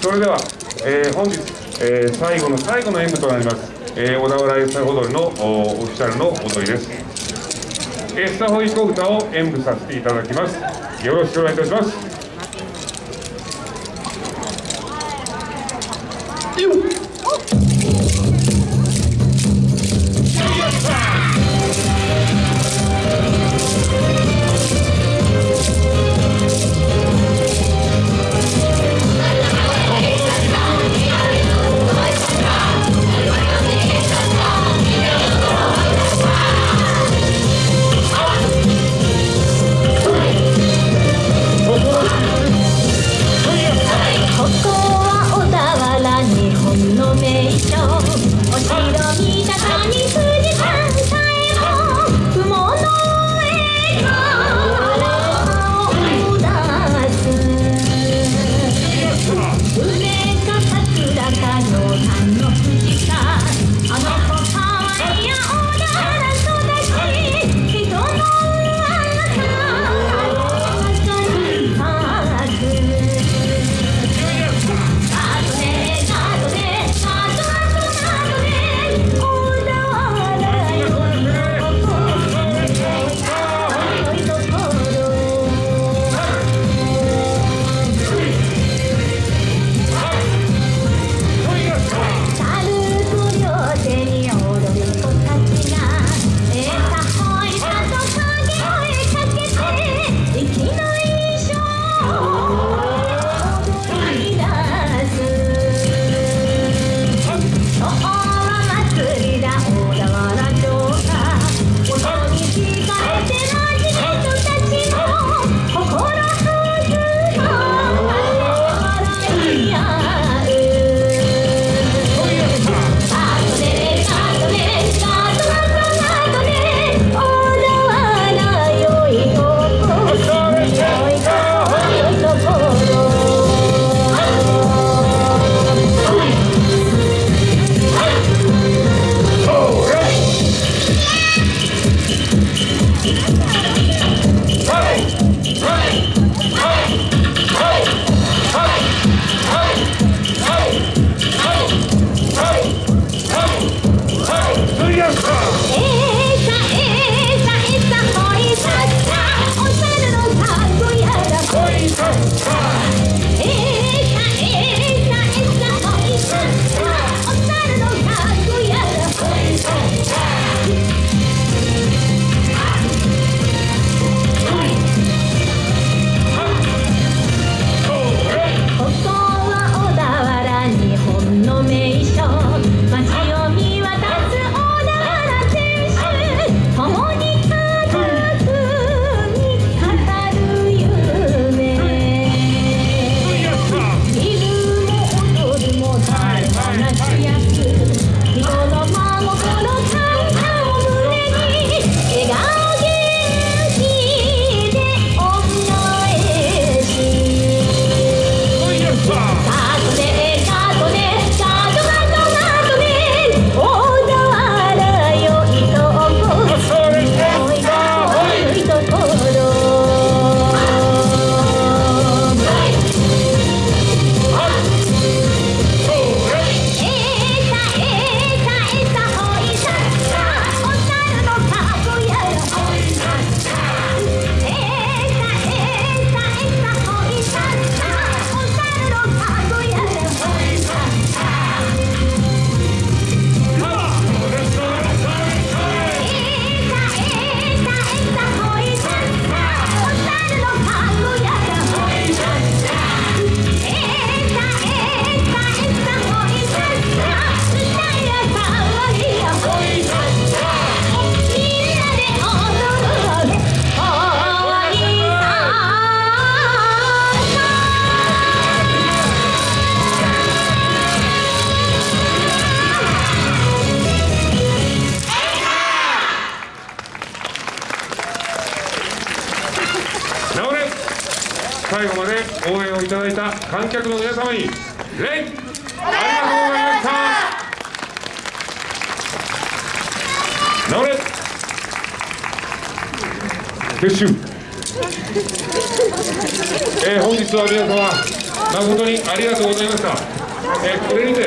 それでは、えー、本日、えー、最後の最後の演舞となります、えー、小田原エスタホ踊りのオフィシャルの踊りです。エスタホイコ歌を演舞させていただきます。よろしくお願いいたします。いただいた観客の皆様に礼!ありがとうございました!直れ!撤収!えー、本日は皆様誠にありがとうございました、えーこれにて